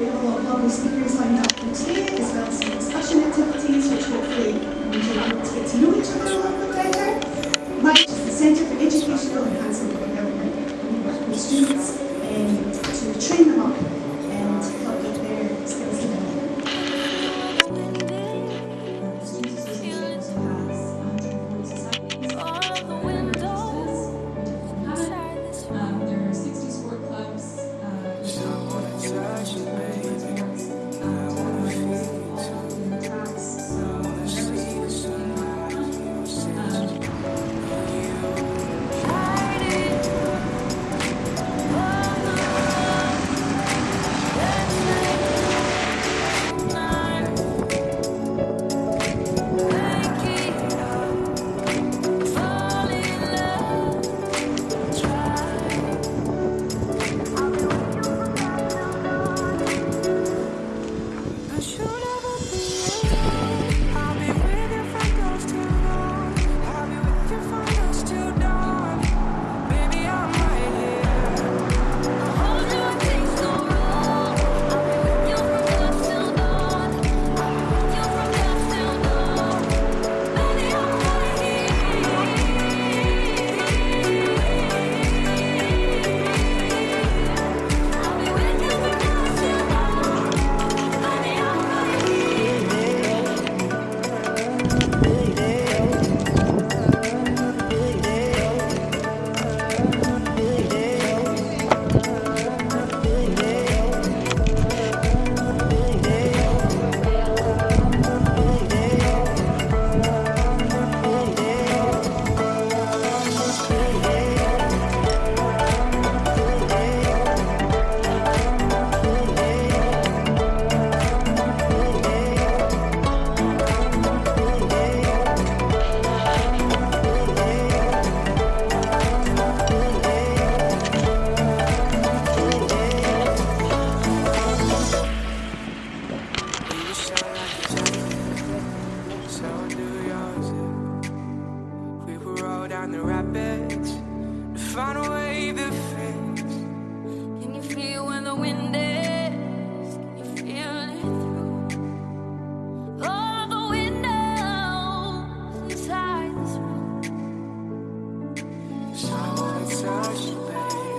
We have a lot of lovely speakers lined up for today, as well as some discussion activities, which hopefully you'll be able to get to know each other a little bit better. Mike is the Centre for Educational Enhancement and Development. We work with students should ever be alone to find a way that fits. Can you feel when the wind is? Can you feel it through all the windows inside this room? So I wanna touch you, baby.